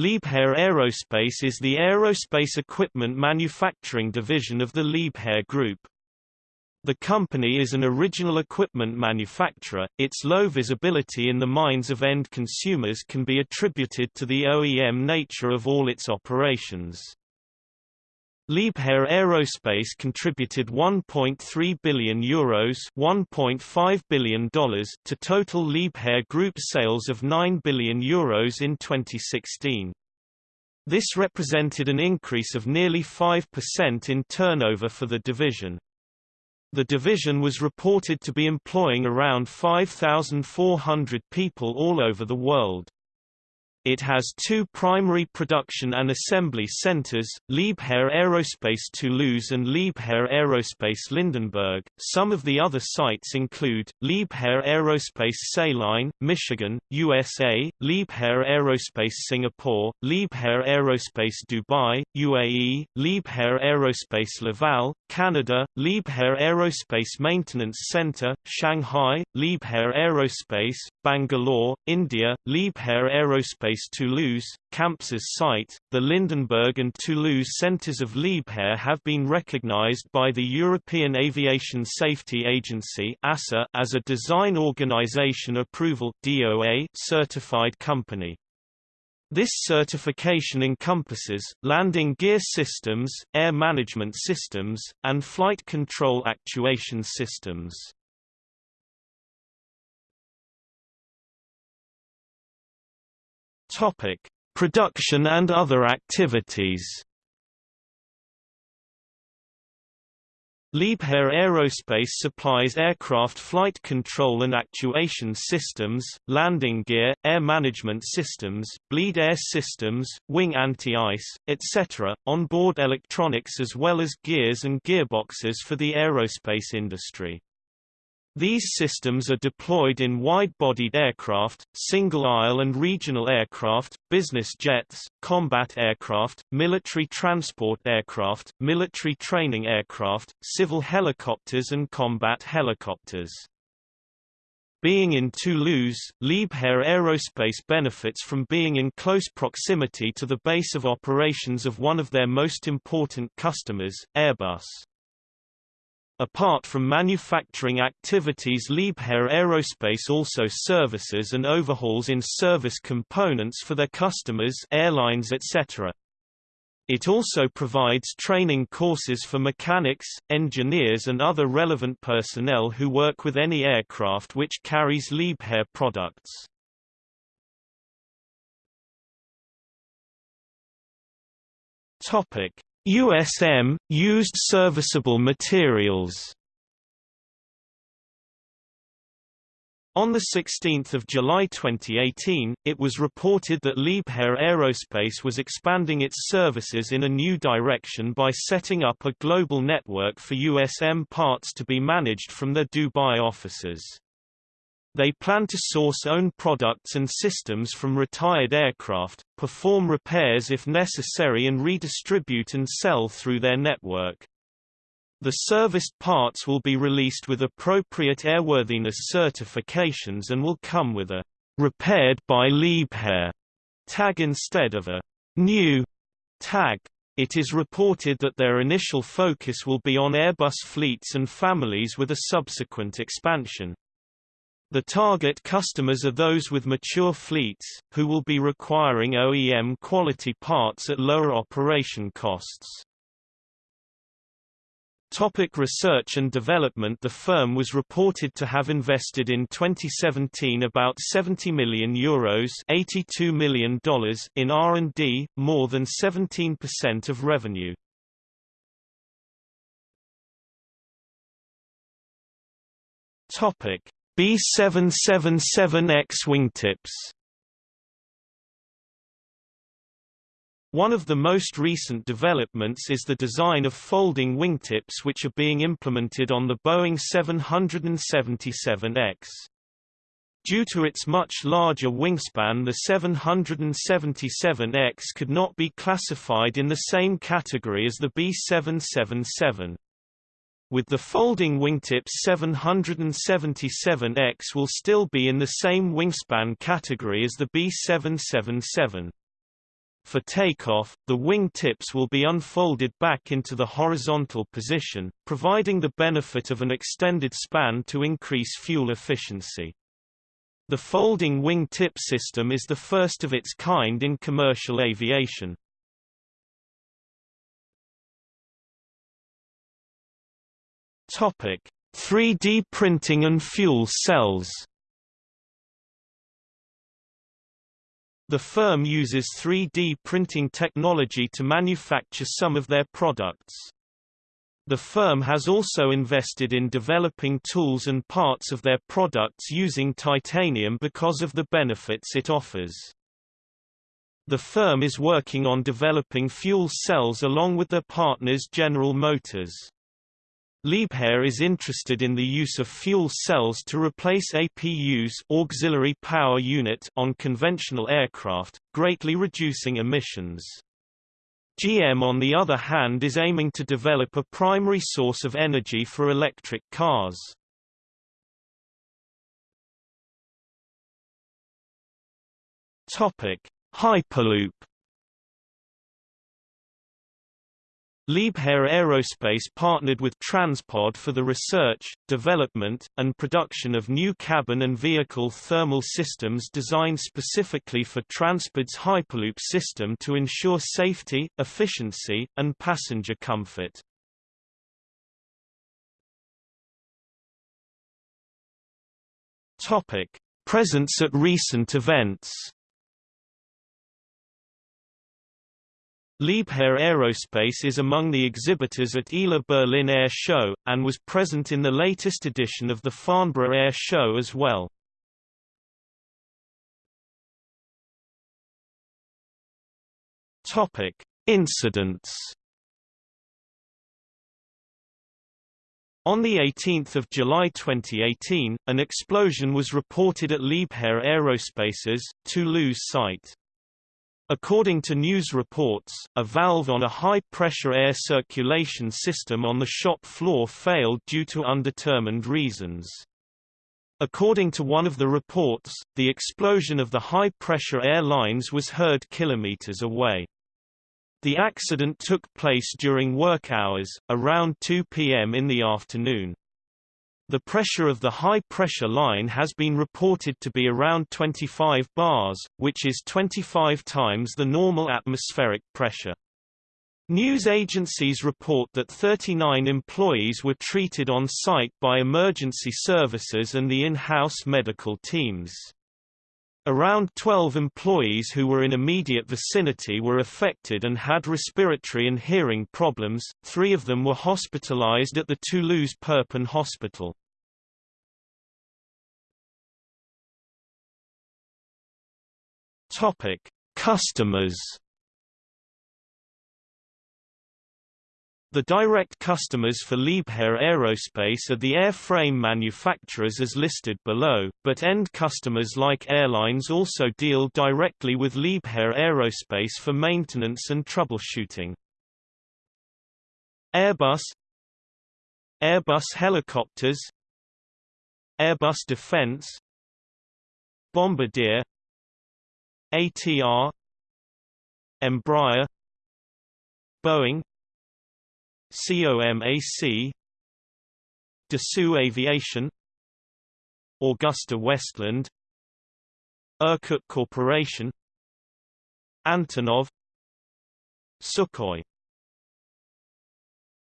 Liebherr Aerospace is the aerospace equipment manufacturing division of the Liebherr Group. The company is an original equipment manufacturer. Its low visibility in the minds of end consumers can be attributed to the OEM nature of all its operations. Liebherr Aerospace contributed 1.3 billion euros $1.5 billion to total Liebherr Group sales of 9 billion euros in 2016. This represented an increase of nearly 5% in turnover for the division. The division was reported to be employing around 5,400 people all over the world. It has two primary production and assembly centers, Liebherr Aerospace Toulouse and Liebherr Aerospace Lindenberg. Some of the other sites include Liebherr Aerospace Saline, Michigan, USA, Liebherr Aerospace Singapore, Liebherr Aerospace Dubai, UAE, Liebherr Aerospace Laval, Canada, Liebherr Aerospace Maintenance Center, Shanghai, Liebherr Aerospace, Bangalore, India, Liebherr Aerospace Toulouse, Campsas site, the Lindenberg and Toulouse centers of Liebherr have been recognized by the European Aviation Safety Agency (EASA) as a Design Organization Approval (DOA) certified company. This certification encompasses, landing gear systems, air management systems, and flight control actuation systems. Topic: Production and other activities. Liebherr Aerospace supplies aircraft flight control and actuation systems, landing gear, air management systems, bleed air systems, wing anti-ice, etc., onboard electronics as well as gears and gearboxes for the aerospace industry. These systems are deployed in wide-bodied aircraft, single-aisle and regional aircraft, business jets, combat aircraft, military transport aircraft, military training aircraft, civil helicopters and combat helicopters. Being in Toulouse, Liebherr Aerospace benefits from being in close proximity to the base of operations of one of their most important customers, Airbus. Apart from manufacturing activities Liebherr Aerospace also services and overhauls in-service components for their customers airlines etc. It also provides training courses for mechanics, engineers and other relevant personnel who work with any aircraft which carries Liebherr products. Topic: USM – Used Serviceable Materials On 16 July 2018, it was reported that Liebherr Aerospace was expanding its services in a new direction by setting up a global network for USM parts to be managed from their Dubai offices. They plan to source own products and systems from retired aircraft, perform repairs if necessary and redistribute and sell through their network. The serviced parts will be released with appropriate airworthiness certifications and will come with a repaired by Liebherr tag instead of a new tag. It is reported that their initial focus will be on Airbus fleets and families with a subsequent expansion. The target customers are those with mature fleets, who will be requiring OEM quality parts at lower operation costs. Topic research and development The firm was reported to have invested in 2017 about 70 million euros $82 million in R&D, more than 17% of revenue. Topic B777X wingtips One of the most recent developments is the design of folding wingtips which are being implemented on the Boeing 777X. Due to its much larger wingspan the 777X could not be classified in the same category as the B777. With the folding wingtips 777X will still be in the same wingspan category as the B777. For takeoff, the wing tips will be unfolded back into the horizontal position, providing the benefit of an extended span to increase fuel efficiency. The folding wing tip system is the first of its kind in commercial aviation. Topic: 3D printing and fuel cells. The firm uses 3D printing technology to manufacture some of their products. The firm has also invested in developing tools and parts of their products using titanium because of the benefits it offers. The firm is working on developing fuel cells along with their partners General Motors. Liebherr is interested in the use of fuel cells to replace APUs auxiliary power unit on conventional aircraft, greatly reducing emissions. GM on the other hand is aiming to develop a primary source of energy for electric cars. Hyperloop Liebherr Aerospace partnered with Transpod for the research, development, and production of new cabin and vehicle thermal systems designed specifically for Transpod's Hyperloop system to ensure safety, efficiency, and passenger comfort. Presence at recent events Liebherr Aerospace is among the exhibitors at ILA Berlin Air Show, and was present in the latest edition of the Farnborough Air Show as well. Incidents On 18 July 2018, an explosion was reported at Liebherr Aerospace's, Toulouse site. According to news reports, a valve on a high-pressure air circulation system on the shop floor failed due to undetermined reasons. According to one of the reports, the explosion of the high-pressure air lines was heard kilometers away. The accident took place during work hours, around 2 p.m. in the afternoon. The pressure of the high-pressure line has been reported to be around 25 bars, which is 25 times the normal atmospheric pressure. News agencies report that 39 employees were treated on site by emergency services and the in-house medical teams. Around 12 employees who were in immediate vicinity were affected and had respiratory and hearing problems, three of them were hospitalized at the Toulouse Purpan Hospital. Customers. The direct customers for Liebherr Aerospace are the airframe manufacturers as listed below, but end customers like airlines also deal directly with Liebherr Aerospace for maintenance and troubleshooting. Airbus Airbus Helicopters Airbus Defence Bombardier ATR Embraer Boeing COMAC Dassault Aviation Agusta Westland Irkut Corporation Antonov Sukhoi